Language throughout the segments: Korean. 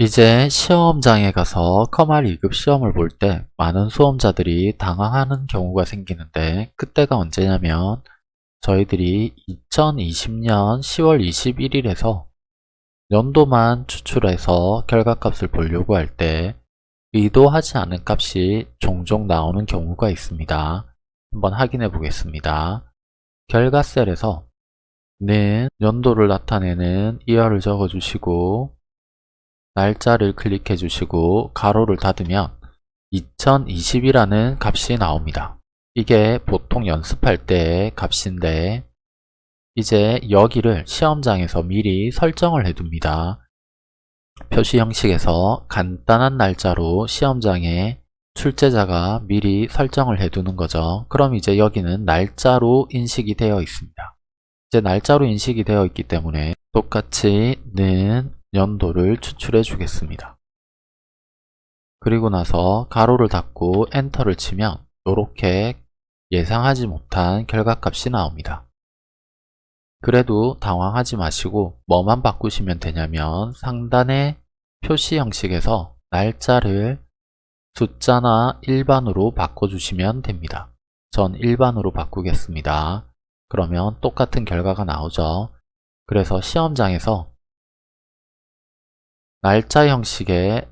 이제 시험장에 가서 커말 2급 시험을 볼 때 많은 수험자들이 당황하는 경우가 생기는데 그때가 언제냐면 저희들이 2020년 10월 21일에서 연도만 추출해서 결과값을 보려고 할 때 의도하지 않은 값이 종종 나오는 경우가 있습니다. 한번 확인해 보겠습니다. 결과 셀에서 는 연도를 나타내는 이하를 적어주시고 날짜를 클릭해 주시고 가로를 닫으면 2020이라는 값이 나옵니다. 이게 보통 연습할 때의 값인데 이제 여기를 시험장에서 미리 설정을 해둡니다. 표시 형식에서 간단한 날짜로 시험장에 출제자가 미리 설정을 해두는 거죠. 그럼 이제 여기는 날짜로 인식이 되어 있습니다. 이제 날짜로 인식이 되어 있기 때문에 똑같이 는 연도를 추출해 주겠습니다. 그리고 나서 가로를 닫고 엔터를 치면 이렇게 예상하지 못한 결과값이 나옵니다. 그래도 당황하지 마시고 뭐만 바꾸시면 되냐면 상단의 표시 형식에서 날짜를 숫자나 일반으로 바꿔주시면 됩니다. 전 일반으로 바꾸겠습니다. 그러면 똑같은 결과가 나오죠. 그래서 시험장에서 날짜 형식의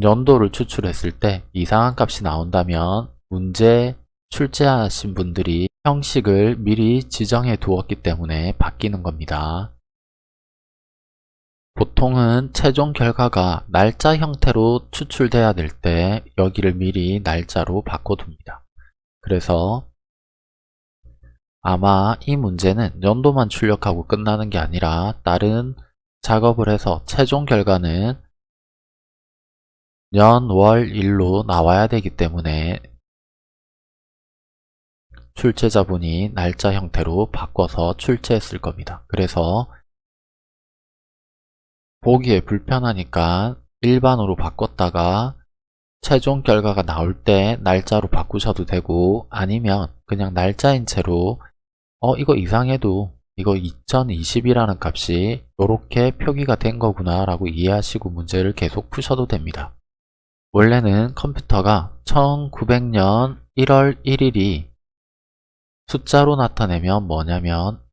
연도를 추출했을 때 이상한 값이 나온다면 문제 출제하신 분들이 형식을 미리 지정해 두었기 때문에 바뀌는 겁니다. 보통은 최종 결과가 날짜 형태로 추출돼야 될 때 여기를 미리 날짜로 바꿔둡니다. 그래서 아마 이 문제는 연도만 출력하고 끝나는 게 아니라 다른 작업을 해서 최종 결과는 년, 월, 일로 나와야 되기 때문에 출제자분이 날짜 형태로 바꿔서 출제했을 겁니다. 그래서 보기에 불편하니까 일반으로 바꿨다가 최종 결과가 나올 때 날짜로 바꾸셔도 되고 아니면 그냥 날짜인 채로 어 이거 이상해도 이거 2020이라는 값이 이렇게 표기가 된 거구나 라고 이해하시고 문제를 계속 푸셔도 됩니다. 원래는 컴퓨터가 1900년 1월 1일이 숫자로 나타내면 뭐냐면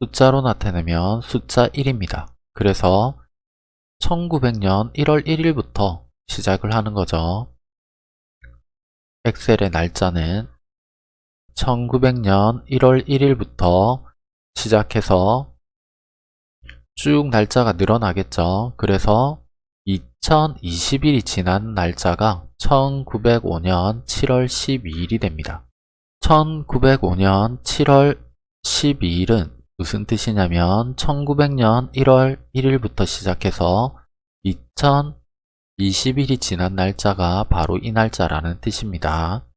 숫자로 나타내면 숫자 1입니다. 그래서 1900년 1월 1일부터 시작을 하는 거죠. 엑셀의 날짜는 1900년 1월 1일부터 시작해서 쭉 날짜가 늘어나겠죠. 그래서 2020일이 지난 날짜가 1905년 7월 12일이 됩니다. 1905년 7월 12일은 무슨 뜻이냐면 1900년 1월 1일부터 시작해서 2020일이 지난 날짜가 바로 이 날짜라는 뜻입니다.